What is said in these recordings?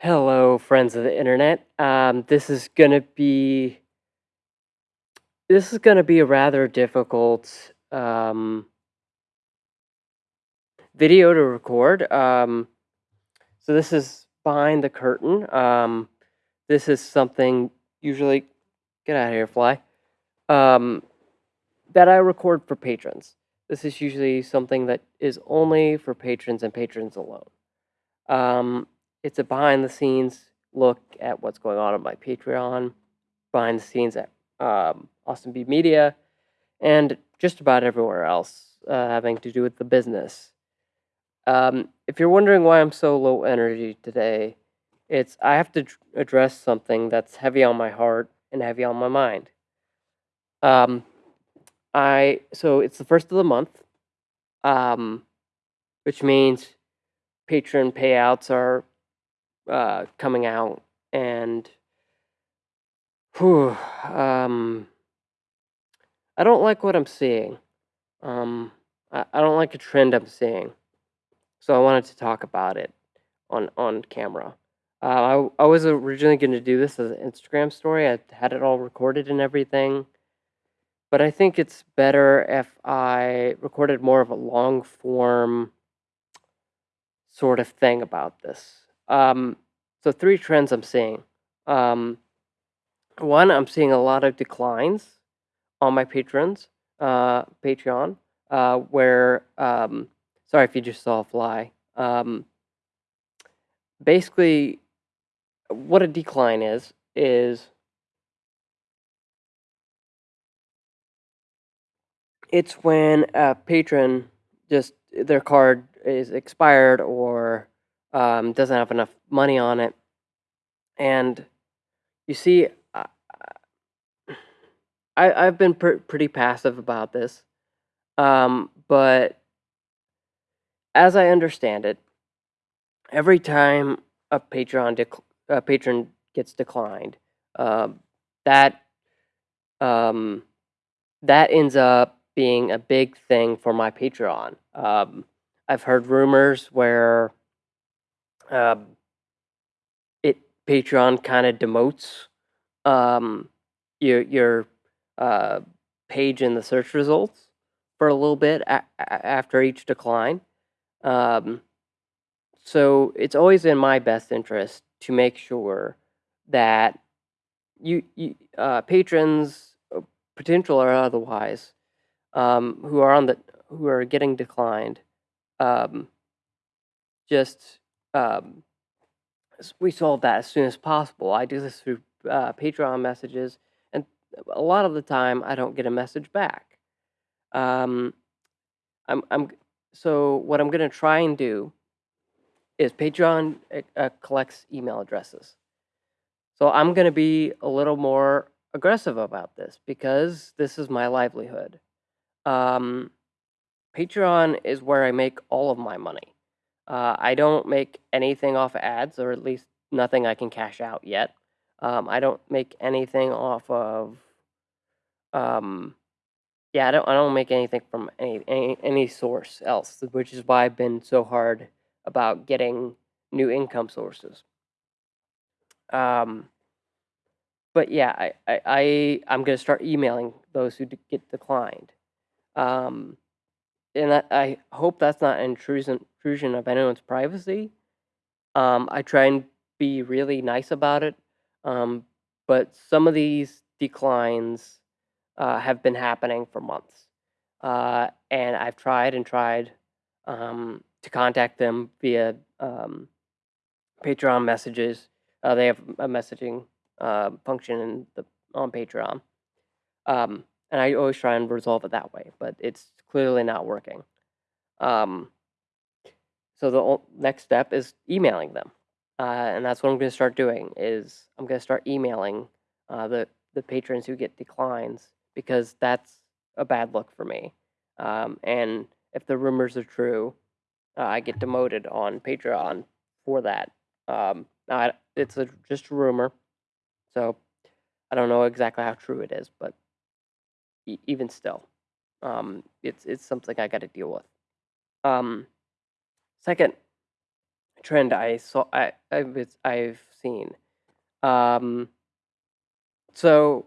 Hello, friends of the internet. Um, this is gonna be this is gonna be a rather difficult um, video to record. Um, so this is behind the curtain. Um, this is something usually get out of here, fly. Um, that I record for patrons. This is usually something that is only for patrons and patrons alone. It's a behind the scenes look at what's going on on my Patreon, behind the scenes at um, Austin B Media, and just about everywhere else uh, having to do with the business. Um, if you're wondering why I'm so low energy today, it's I have to address something that's heavy on my heart and heavy on my mind. Um, I so it's the first of the month, um, which means patron payouts are uh, coming out, and whew, um, I don't like what I'm seeing. Um, I, I don't like a trend I'm seeing, so I wanted to talk about it on on camera. Uh, I I was originally going to do this as an Instagram story. I had it all recorded and everything, but I think it's better if I recorded more of a long form sort of thing about this. Um, so three trends I'm seeing. Um, one, I'm seeing a lot of declines on my patrons, uh, Patreon, uh, where um, sorry if you just saw a fly. Um, basically, what a decline is is it's when a patron just their card is expired or um, doesn't have enough money on it, and you see, uh, I I've been pr- pretty passive about this, um, but as I understand it, every time a Patreon dec- a patron gets declined, um, that um, that ends up being a big thing for my Patreon. Um, I've heard rumors where um, it Patreon kind of demotes um, your your uh, page in the search results for a little bit a- after each decline. Um, so it's always in my best interest to make sure that you, you uh, patrons, uh, potential or otherwise, um, who are on the who are getting declined, um, just um, s- we solve that as soon as possible. I do this through uh, Patreon messages, and a lot of the time I don't get a message back. Um, I'm I'm so what I'm gonna try and do is Patreon uh, uh, collects email addresses. So I'm going to be a little more aggressive about this because this is my livelihood. Um, Patreon is where I make all of my money. Uh, I don't make anything off of ads, or at least nothing I can cash out yet. Um, I don't make anything off of. Um, yeah, I don't. I don't make anything from any, any any source else, which is why I've been so hard about getting new income sources. Um, but yeah, I, I, I I'm gonna start emailing those who get declined. Um, and I hope that's not an intrusion intrusion of anyone's privacy. Um, I try and be really nice about it. Um, but some of these declines uh, have been happening for months, uh, and I've tried and tried um, to contact them via um, Patreon messages. Uh, they have a messaging uh, function in the on Patreon, um, and I always try and resolve it that way. But it's clearly not working. Um, so the next step is emailing them, uh, and that's what I'm going to start doing. Is I'm going to start emailing uh, the the patrons who get declines because that's a bad look for me. Um, and if the rumors are true, uh, I get demoted on Patreon for that. Um, I, it's a, just a rumor, so I don't know exactly how true it is, but e- even still, um, it's it's something I got to deal with. Um, second trend I saw I I've I've seen. Um, so,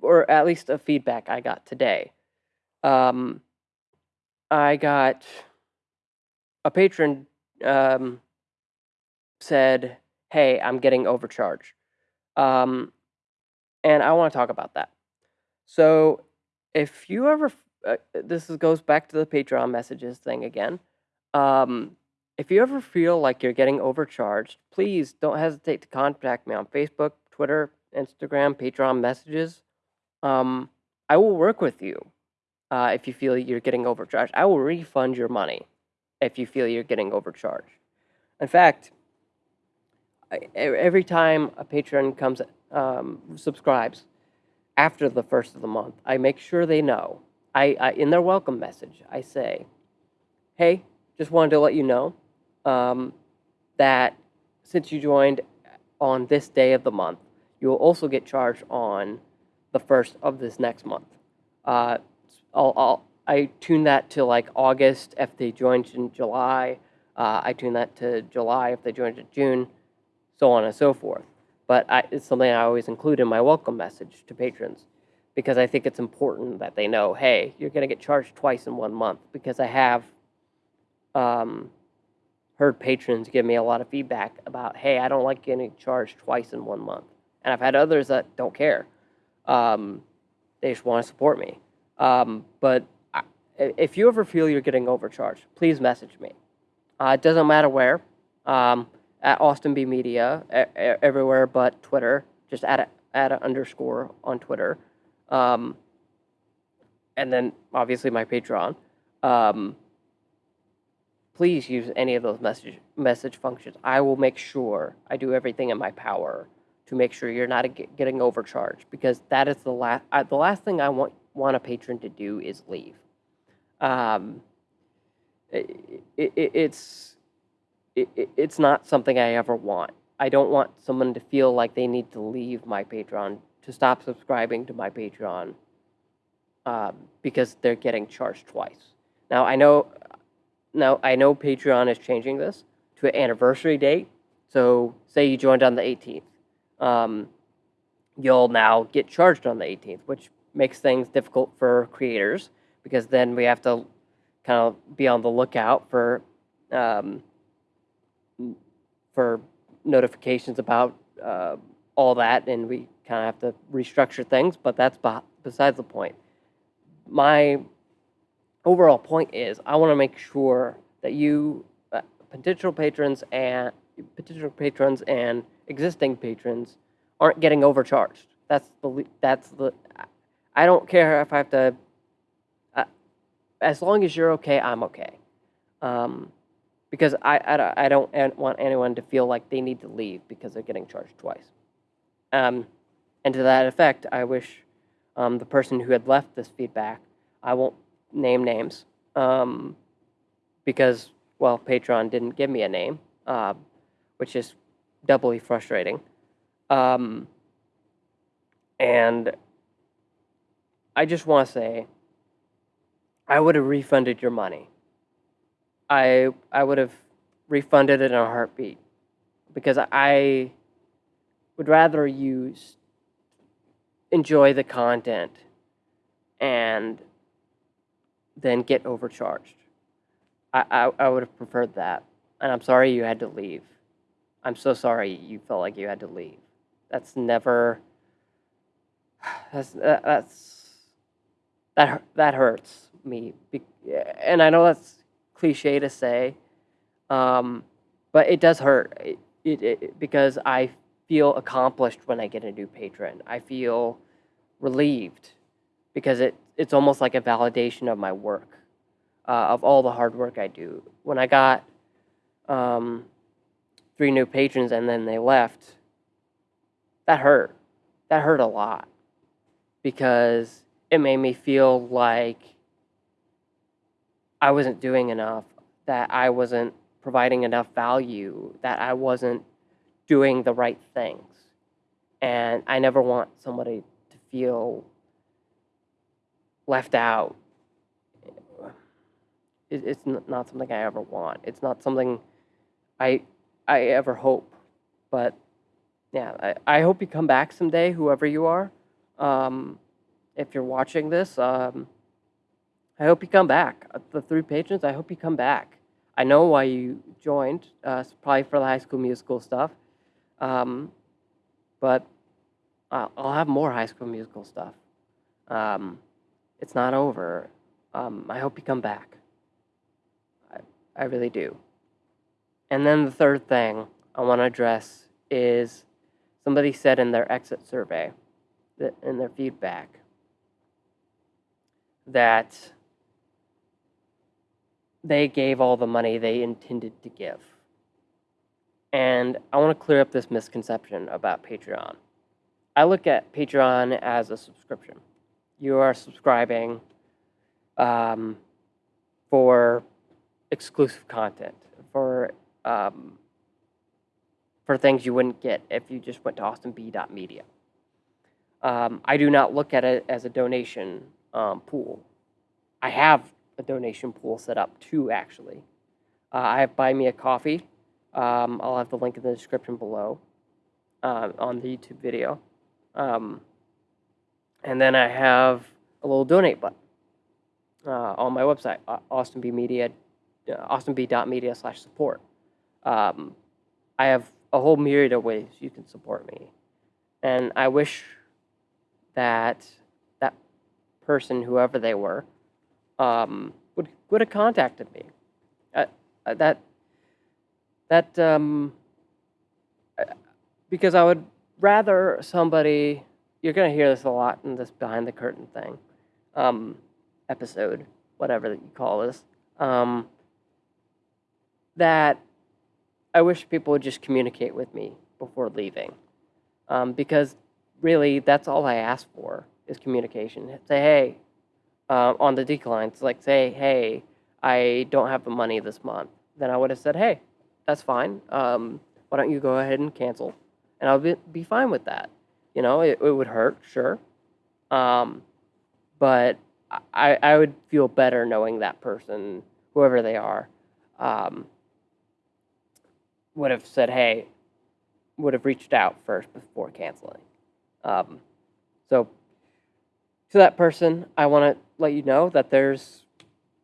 or at least a feedback I got today. Um, I got a patron um, said, "Hey, I'm getting overcharged," um, and I want to talk about that. So, if you ever, uh, this is, goes back to the Patreon messages thing again. Um, if you ever feel like you're getting overcharged, please don't hesitate to contact me on Facebook, Twitter, Instagram, Patreon messages. Um, I will work with you uh, if you feel you're getting overcharged. I will refund your money if you feel you're getting overcharged. In fact, I, every time a patron comes um, subscribes after the first of the month, I make sure they know. I, I in their welcome message, I say, "Hey, just wanted to let you know um, that since you joined on this day of the month, you will also get charged on the first of this next month. Uh, I'll, I'll, I tune that to like August if they joined in July. Uh, I tune that to July if they joined in June, so on and so forth. But I, it's something I always include in my welcome message to patrons because I think it's important that they know, hey, you're going to get charged twice in one month because I have um, heard patrons give me a lot of feedback about, hey, I don't like getting charged twice in one month. And I've had others that don't care. Um, they just want to support me. Um, but I, if you ever feel you're getting overcharged, please message me. Uh, it doesn't matter where. At Austin B Media, everywhere but Twitter. Just add a, an underscore on Twitter. Um, and then obviously my Patreon. Um, please use any of those message message functions. I will make sure I do everything in my power to make sure you're not getting overcharged because that is the last the last thing I want want a patron to do is leave. Um, it, it, it's it, it's not something I ever want. I don't want someone to feel like they need to leave my Patreon to stop subscribing to my Patreon um, because they're getting charged twice. Now I know now, I know Patreon is changing this to an anniversary date. So, say you joined on the 18th. Um, you'll now get charged on the 18th, which makes things difficult for creators because then we have to kind of be on the lookout for um, for notifications about uh, all that, and we kind of have to restructure things. But that's besides the point. My overall point is I want to make sure that you uh, potential patrons and potential patrons and existing patrons aren't getting overcharged. That's the that's the I don't care if I have to uh, as long as you're okay, I'm okay. Um, because I, I, I don't want anyone to feel like they need to leave because they're getting charged twice. Um, and to that effect, I wish um, the person who had left this feedback, I won't name names um, because, well, Patreon didn't give me a name, uh, which is doubly frustrating. Um, and I just want to say, I would have refunded your money. I I would have refunded it in a heartbeat because I would rather you enjoy the content and then get overcharged. I, I, I would have preferred that. And I'm sorry you had to leave. I'm so sorry you felt like you had to leave. That's never. That's uh, that's that that hurts me, and I know that's cliche to say, um, but it does hurt. It, it, it, because I feel accomplished when I get a new patron. I feel relieved because it it's almost like a validation of my work, uh, of all the hard work I do. When I got um, three new patrons and then they left, that hurt. That hurt a lot because it made me feel like I wasn't doing enough, that I wasn't providing enough value, that I wasn't doing the right things. And I never want somebody to feel left out it's not something I ever want. It's not something I I ever hope. But yeah, I, I hope you come back someday, whoever you are. Um, if you're watching this, um, I hope you come back. Uh, The three patrons, I hope you come back. I know why you joined. Uh, probably for the High School Musical stuff. Um, but I'll, I'll have more High School Musical stuff. Um, it's not over. Um, I hope you come back. I, I really do. And then the third thing I want to address is somebody said in their exit survey, that in their feedback, that they gave all the money they intended to give. And I want to clear up this misconception about Patreon. I look at Patreon as a subscription. You are subscribing um, for exclusive content, for um, for things you wouldn't get if you just went to austinb.media. Um, I do not look at it as a donation um, pool. I have a donation pool set up too, actually. Uh, I have Buy Me a Coffee. Um, I'll have the link in the description below uh, on the YouTube video. Um, and then I have a little donate button uh, on my website, uh, austinb media, uh, austinb.media slash support. Um, I have a whole myriad of ways you can support me. And I wish that that person, whoever they were, um, would would have contacted me. Uh, uh, that that um, uh, because I would rather somebody. You're gonna hear this a lot in this behind the curtain thing, um, episode, whatever that you call this. Um, that I wish people would just communicate with me before leaving, um, because really that's all I ask for is communication. Say hey, uh, on the declines, like say hey, I don't have the money this month. Then I would have said hey, that's fine. Um, why don't you go ahead and cancel, and I'll be, be fine with that. You know, it, it would hurt, sure, um, but I I would feel better knowing that person, whoever they are. Um, would have said, hey, would have reached out first before canceling. Um, so, to that person, I want to let you know that there's,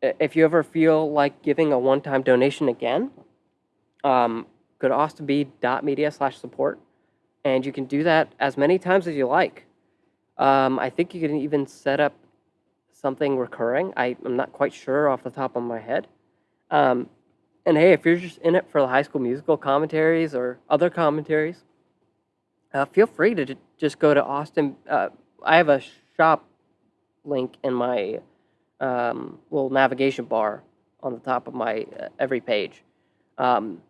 if you ever feel like giving a one time donation again, um, go to austinb.media slash support, and you can do that as many times as you like. Um, I think you can even set up something recurring. I, I'm not quite sure off the top of my head. Um, and hey, if you're just in it for the high school musical commentaries or other commentaries, uh, feel free to just go to Austin. Uh, I have a shop link in my um, little navigation bar on the top of my uh, every page. Um,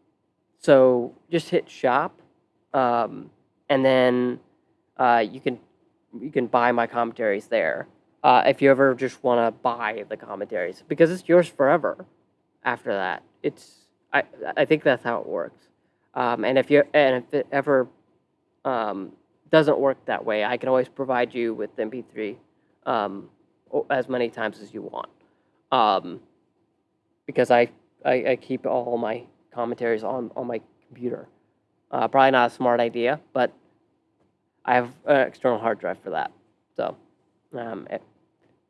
so just hit shop, um, and then uh, you can you can buy my commentaries there. Uh, if you ever just want to buy the commentaries, because it's yours forever after that it's I I think that's how it works. Um, and if you and if it ever um, doesn't work that way, I can always provide you with MP3 um, as many times as you want. Um, because I, I, I keep all my commentaries on on my computer. Uh, probably not a smart idea, but I have an external hard drive for that. So, um, in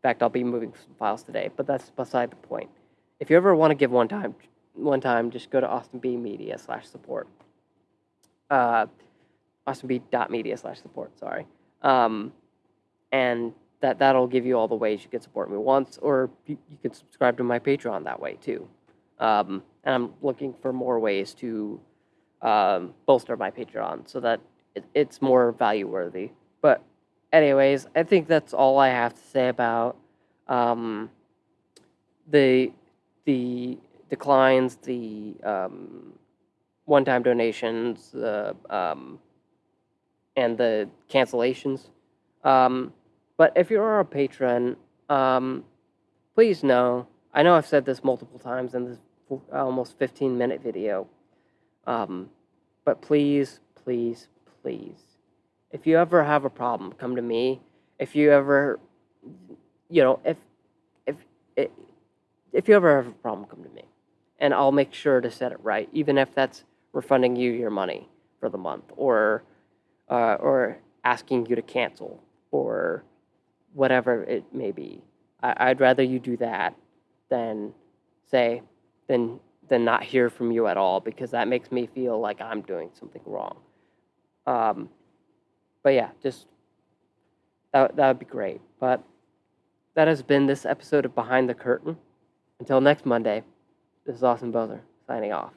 fact, I'll be moving some files today, but that's beside the point. If you ever want to give one time, one time, just go to Austin B Media slash support. Uh, austinb.media slash support, sorry. Um, and that, that'll give you all the ways you can support me once, or you, you can subscribe to my Patreon that way too. Um, and I'm looking for more ways to um, bolster my Patreon so that it, it's more value worthy. But, anyways, I think that's all I have to say about um, the the declines, the um, one-time donations, um, and the cancellations. Um, but if you're a patron, um, please know. I know I've said this multiple times in this almost 15-minute video, um, but please, please, please, if you ever have a problem, come to me. If you ever, you know, if if if you ever have a problem, come to me, and I'll make sure to set it right, even if that's refunding you your money for the month, or uh, or asking you to cancel, or whatever it may be. I, I'd rather you do that than say than than not hear from you at all because that makes me feel like I'm doing something wrong. Um, but yeah, just that that would be great. But that has been this episode of Behind the Curtain. Until next Monday, this is Austin Bozer signing off.